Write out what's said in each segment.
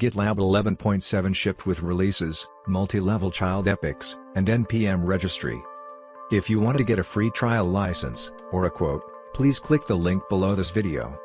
GitLab 11.7 shipped with releases, multi-level child epics, and NPM registry. If you want to get a free trial license, or a quote, please click the link below this video.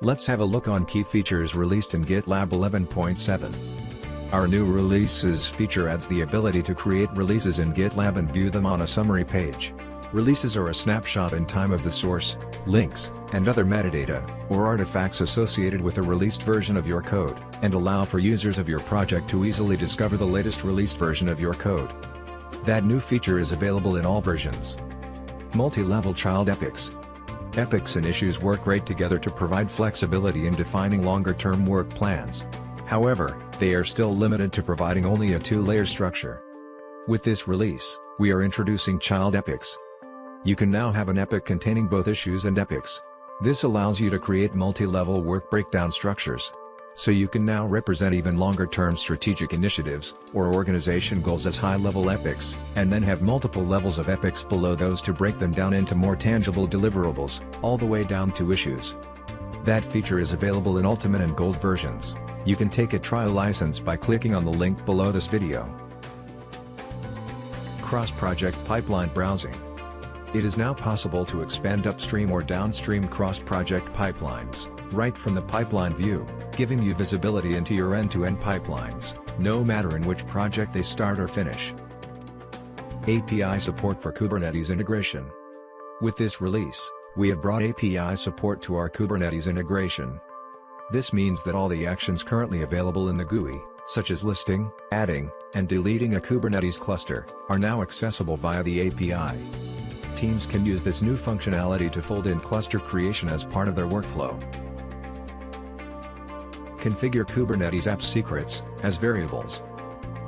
Let's have a look on key features released in GitLab 11.7. Our new releases feature adds the ability to create releases in GitLab and view them on a summary page. Releases are a snapshot in time of the source, links, and other metadata, or artifacts associated with a released version of your code, and allow for users of your project to easily discover the latest released version of your code. That new feature is available in all versions. Multi-level child epics. Epics and issues work great together to provide flexibility in defining longer-term work plans. However, they are still limited to providing only a two-layer structure. With this release, we are introducing child epics, you can now have an epic containing both issues and epics. This allows you to create multi-level work breakdown structures. So you can now represent even longer-term strategic initiatives, or organization goals as high-level epics, and then have multiple levels of epics below those to break them down into more tangible deliverables, all the way down to issues. That feature is available in Ultimate and Gold versions. You can take a trial license by clicking on the link below this video. Cross-project pipeline browsing it is now possible to expand upstream or downstream cross-project pipelines, right from the pipeline view, giving you visibility into your end-to-end -end pipelines, no matter in which project they start or finish. API support for Kubernetes integration. With this release, we have brought API support to our Kubernetes integration. This means that all the actions currently available in the GUI, such as listing, adding, and deleting a Kubernetes cluster, are now accessible via the API teams can use this new functionality to fold in cluster creation as part of their workflow. Configure Kubernetes app secrets as variables.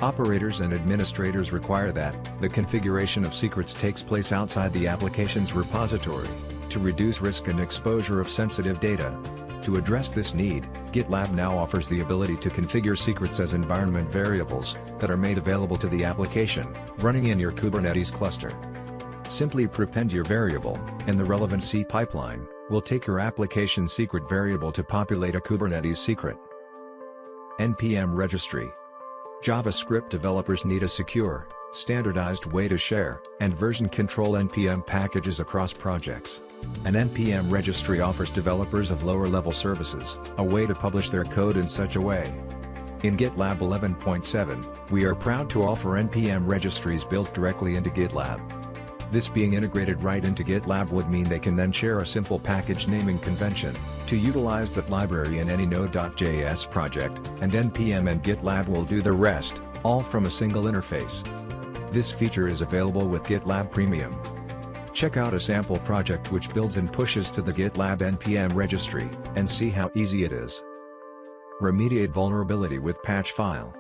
Operators and administrators require that the configuration of secrets takes place outside the application's repository to reduce risk and exposure of sensitive data. To address this need, GitLab now offers the ability to configure secrets as environment variables that are made available to the application running in your Kubernetes cluster. Simply prepend your variable, and the relevant CI pipeline will take your application secret variable to populate a Kubernetes secret. NPM Registry JavaScript developers need a secure, standardized way to share and version control NPM packages across projects. An NPM registry offers developers of lower-level services a way to publish their code in such a way. In GitLab 11.7, we are proud to offer NPM registries built directly into GitLab. This being integrated right into GitLab would mean they can then share a simple package naming convention, to utilize that library in any Node.js project, and NPM and GitLab will do the rest, all from a single interface. This feature is available with GitLab Premium. Check out a sample project which builds and pushes to the GitLab NPM registry, and see how easy it is. Remediate vulnerability with patch file.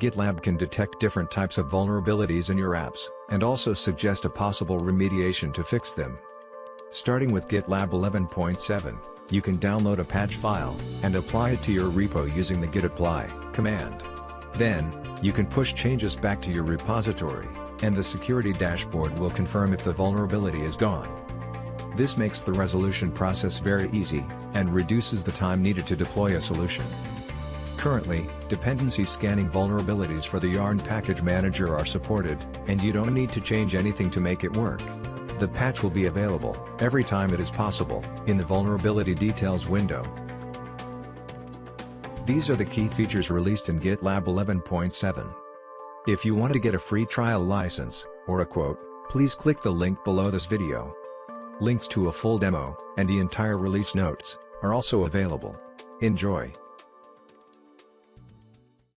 GitLab can detect different types of vulnerabilities in your apps, and also suggest a possible remediation to fix them. Starting with GitLab 11.7, you can download a patch file, and apply it to your repo using the git apply command. Then, you can push changes back to your repository, and the security dashboard will confirm if the vulnerability is gone. This makes the resolution process very easy, and reduces the time needed to deploy a solution. Currently, dependency scanning vulnerabilities for the Yarn package manager are supported, and you don't need to change anything to make it work. The patch will be available, every time it is possible, in the Vulnerability Details window. These are the key features released in GitLab 11.7. If you want to get a free trial license, or a quote, please click the link below this video. Links to a full demo, and the entire release notes, are also available. Enjoy!